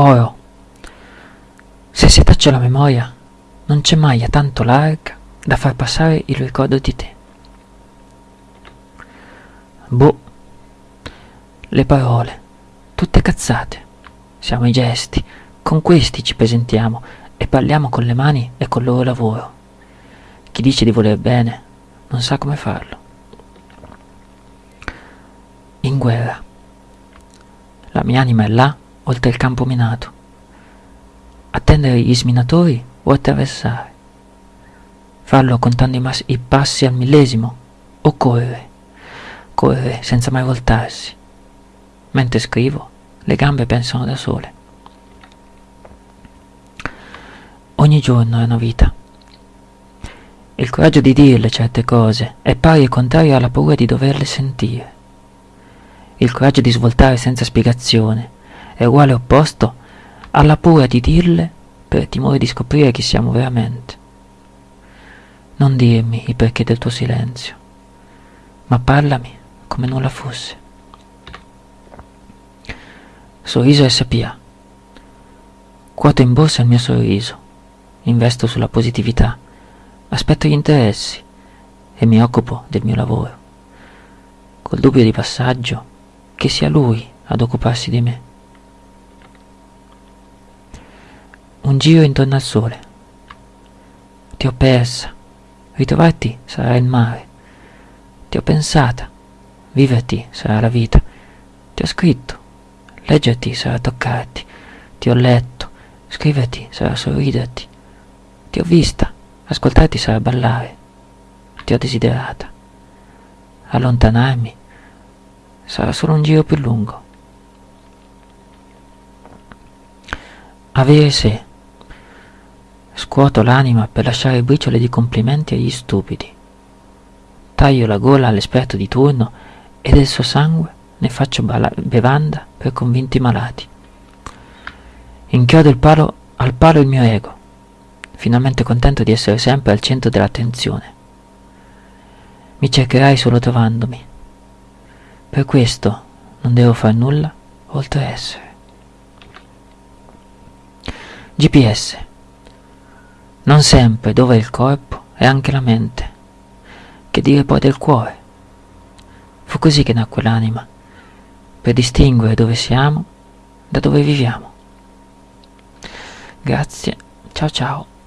Oro. Se si taccia la memoria, non c'è maglia tanto larga da far passare il ricordo di te. Boh, le parole, tutte cazzate. Siamo i gesti, con questi ci presentiamo e parliamo con le mani e col loro lavoro. Chi dice di voler bene non sa come farlo. In guerra. La mia anima è là, oltre il campo minato. Attendere gli sminatori o attraversare. Farlo contando i, i passi al millesimo o correre. Correre senza mai voltarsi. Mentre scrivo, le gambe pensano da sole. Ogni giorno è una vita. Il coraggio di dirle certe cose è pari e contrario alla paura di doverle sentire. Il coraggio di svoltare senza spiegazione è uguale opposto alla paura di dirle per timore di scoprire chi siamo veramente. Non dirmi il perché del tuo silenzio, ma parlami come nulla fosse. Sorriso SPA. Quoto in borsa il mio sorriso, investo sulla positività, aspetto gli interessi e mi occupo del mio lavoro, col dubbio di passaggio che sia lui ad occuparsi di me. Giro intorno al sole. Ti ho persa, ritrovarti sarà il mare. Ti ho pensata, viverti sarà la vita. Ti ho scritto, Leggerti sarà toccarti, ti ho letto, scriverti sarà sorriderti, ti ho vista, ascoltarti sarà ballare, ti ho desiderata. Allontanarmi sarà solo un giro più lungo. Avere sé. Scuoto l'anima per lasciare briciole di complimenti agli stupidi. Taglio la gola all'esperto di turno e del suo sangue ne faccio bevanda per convinti malati. Inchiodo palo, al palo il mio ego, finalmente contento di essere sempre al centro dell'attenzione. Mi cercherai solo trovandomi. Per questo non devo far nulla oltre essere. GPS. Non sempre dove il corpo è anche la mente. Che dire poi del cuore? Fu così che nacque l'anima per distinguere dove siamo da dove viviamo. Grazie, ciao ciao.